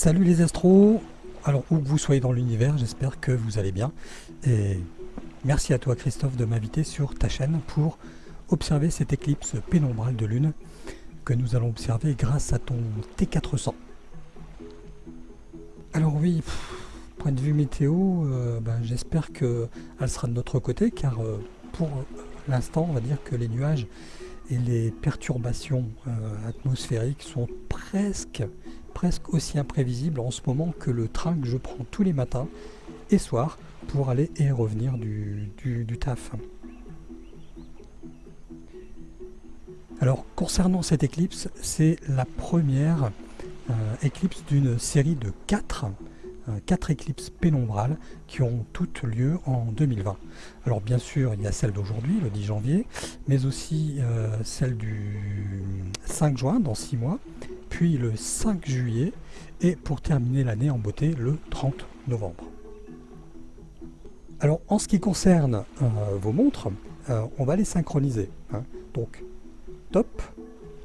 Salut les astros Alors où que vous soyez dans l'univers, j'espère que vous allez bien. Et merci à toi Christophe de m'inviter sur ta chaîne pour observer cette éclipse pénombrale de lune que nous allons observer grâce à ton T400. Alors oui, point de vue météo, euh, ben, j'espère qu'elle sera de notre côté car euh, pour l'instant on va dire que les nuages et les perturbations euh, atmosphériques sont presque, presque aussi imprévisibles en ce moment que le train que je prends tous les matins et soirs pour aller et revenir du, taf. Alors concernant cette éclipse, c'est la première euh, éclipse d'une série de 4 euh, quatre éclipses pénombrales qui ont toutes lieu en 2020. Alors bien sûr, il y a celle d'aujourd'hui, le 10 janvier, mais aussi euh, celle du 5 juin, dans 6 mois, puis le 5 juillet, et pour terminer l'année en beauté, le 30 novembre. Alors en ce qui concerne euh, vos montres, on va les synchroniser. Hein. Donc top,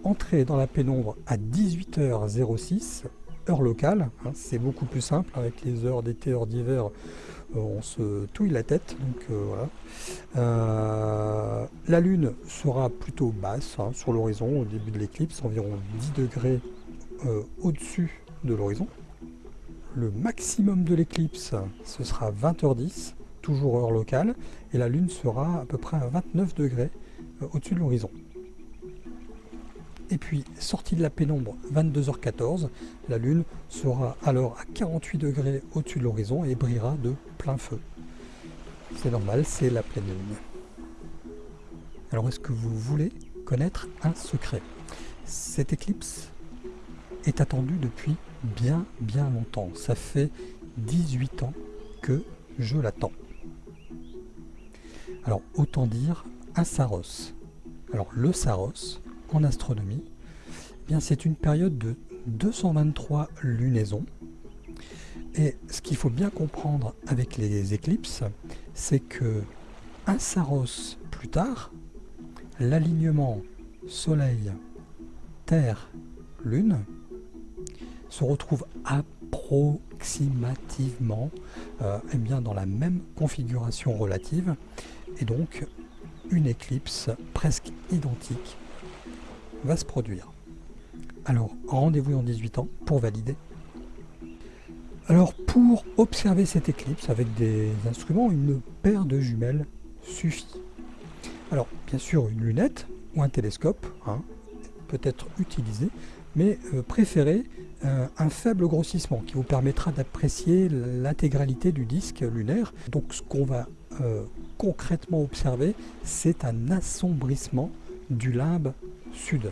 entrée dans la pénombre à 18h06, heure locale. Hein, c'est beaucoup plus simple avec les heures d'été, heures d'hiver. Euh, on se touille la tête. Donc euh, voilà. Euh, la lune sera plutôt basse hein, sur l'horizon au début de l'éclipse, environ 10 degrés au-dessus de l'horizon. Le maximum de l'éclipse, ce sera 20h10, toujours heure locale, et la lune sera à peu près à 29 degrés au-dessus de l'horizon. Et puis, sortie de la pénombre, 22h14, la Lune sera alors à 48 degrés au-dessus de l'horizon et brillera de plein feu. C'est normal, c'est la pleine Lune. Alors, est-ce que vous voulez connaître un secret? Cette éclipse est attendue depuis bien, bien longtemps. Ça fait 18 ans que je l'attends. Alors, autant dire un Saros. Alors, le Saros, en astronomie, eh bien c'est une période de 223 lunaisons. Et ce qu'il faut bien comprendre avec les éclipses, c'est que un Saros plus tard, l'alignement Soleil, Terre, Lune se retrouve approximativement euh, eh bien dans la même configuration relative et donc une éclipse presque identique va se produire. Alors, rendez-vous dans 18 ans pour valider. Alors, pour observer cette éclipse avec des instruments, une paire de jumelles suffit. Alors, bien sûr, une lunette ou un télescope hein, peut être utilisé, mais euh, préférez euh, un faible grossissement qui vous permettra d'apprécier l'intégralité du disque lunaire. Donc, ce qu'on va euh, concrètement observer, c'est un assombrissement du limbe sud,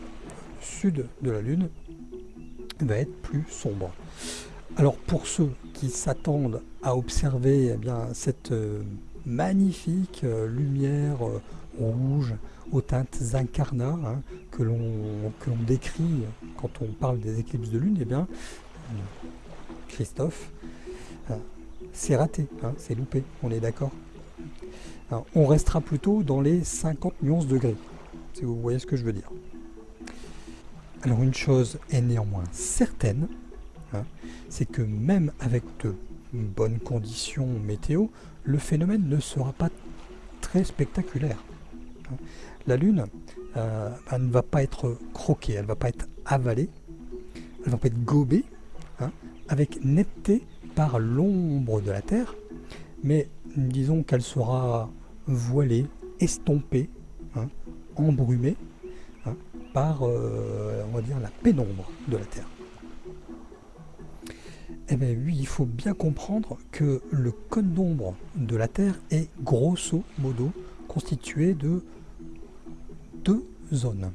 sud de la Lune, va être plus sombre. Alors pour ceux qui s'attendent à observer eh bien, cette magnifique euh, lumière euh, rouge aux teintes incarnats hein, que l'on décrit quand on parle des éclipses de lune, eh bien, Christophe, c'est raté, hein, c'est loupé, on est d'accord. On restera plutôt dans les 50 nuances degrés, si vous voyez ce que je veux dire. Alors une chose est néanmoins certaine, hein, c'est que même avec de bonnes conditions météo, le phénomène ne sera pas très spectaculaire. Hein. La Lune euh, ne va pas être croquée, elle ne va pas être avalée, elle ne va pas être gobée, hein, avec netteté par l'ombre de la Terre, mais disons qu'elle sera voilée, estompée, embrumée, par, euh, on la pénombre de la Terre. Eh bien oui, il faut bien comprendre que le cône d'ombre de la Terre est grosso modo constitué de deux zones.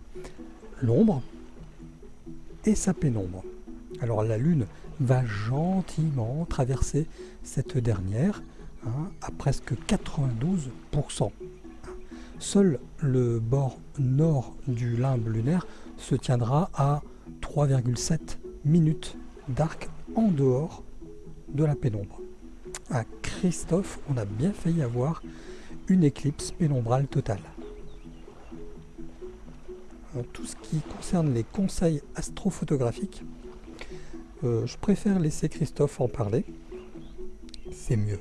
L'ombre et sa pénombre. Alors la Lune va gentiment traverser cette dernière hein, à presque 92%. Seul le bord nord du limbe lunaire se tiendra à 3,7 minutes d'arc en dehors de la pénombre. À Christophe, on a bien failli avoir une éclipse pénombrale totale. Tout ce qui concerne les conseils astrophotographiques, euh, je préfère laisser Christophe en parler. C'est mieux.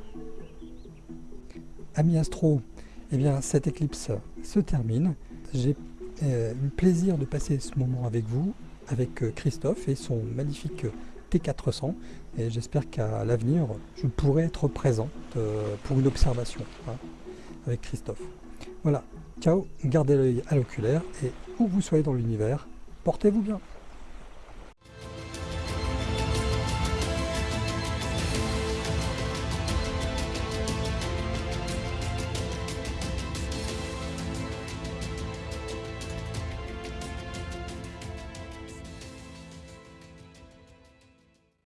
Ami Astro, eh bien, cette éclipse se termine. J'ai eu le plaisir de passer ce moment avec vous, avec Christophe et son magnifique T400. Et j'espère qu'à l'avenir, je pourrai être présent pour une observation hein, avec Christophe. Voilà, ciao, gardez l'œil à l'oculaire et où vous soyez dans l'univers, portez-vous bien.